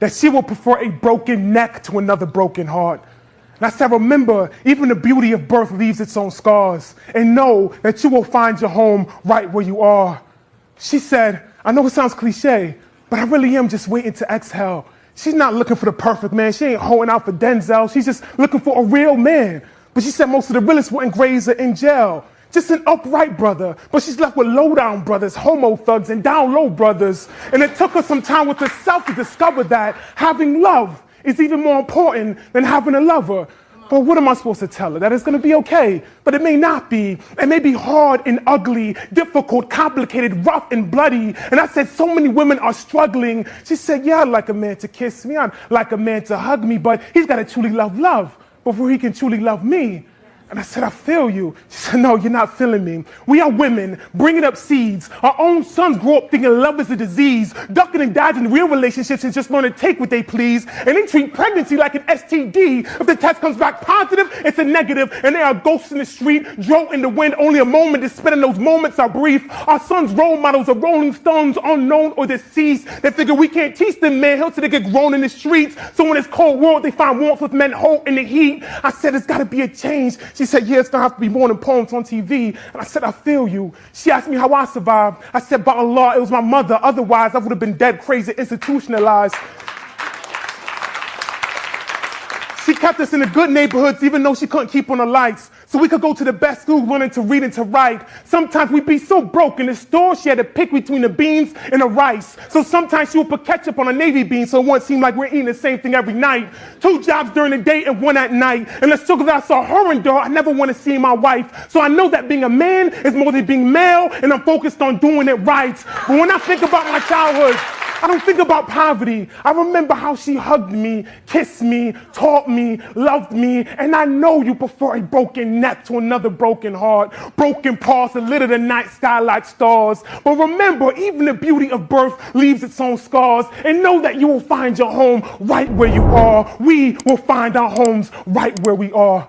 that she will prefer a broken neck to another broken heart. And I said, remember, even the beauty of birth leaves its own scars. And know that you will find your home right where you are. She said, I know it sounds cliche, but I really am just waiting to exhale. She's not looking for the perfect man. She ain't holding out for Denzel. She's just looking for a real man. But she said most of the realest wouldn't graze her in jail. Just an upright brother, but she's left with low down brothers, homo thugs, and down low brothers. And it took her some time with herself to discover that having love is even more important than having a lover. But what am I supposed to tell her? That it's going to be okay. But it may not be. It may be hard and ugly, difficult, complicated, rough and bloody. And I said, so many women are struggling. She said, yeah, I'd like a man to kiss me. I'd like a man to hug me, but he's got to truly love love before he can truly love me. And I said, I feel you. She said, No, you're not feeling me. We are women bringing up seeds. Our own sons grow up thinking love is a disease, ducking and dodging real relationships and just learn to take what they please. And they treat pregnancy like an STD. If the test comes back positive, it's a negative. And there are ghosts in the street, drove in the wind, only a moment is spent, and those moments are brief. Our sons' role models are rolling stones, unknown or deceased. They figure we can't teach them manhood, so they get grown in the streets. So when it's cold world, they find warmth with men hold in the heat. I said, It's got to be a change. She said, yeah, it's gonna have to be more than poems on TV. And I said, I feel you. She asked me how I survived. I said, by Allah, it was my mother. Otherwise, I would have been dead, crazy, institutionalized. She kept us in the good neighborhoods even though she couldn't keep on the lights. So we could go to the best schools learning to read and to write. Sometimes we'd be so broke in the store, she had to pick between the beans and the rice. So sometimes she would put ketchup on a navy bean so it wouldn't seem like we're eating the same thing every night. Two jobs during the day and one at night. And the struggle that I saw her endure, I never want to see my wife. So I know that being a man is more than being male, and I'm focused on doing it right. But when I think about my childhood, I don't think about poverty. I remember how she hugged me, kissed me, taught me, loved me, and I know you prefer a broken neck to another broken heart, broken parts that litter the night sky like stars. But remember, even the beauty of birth leaves its own scars, and know that you will find your home right where you are. We will find our homes right where we are.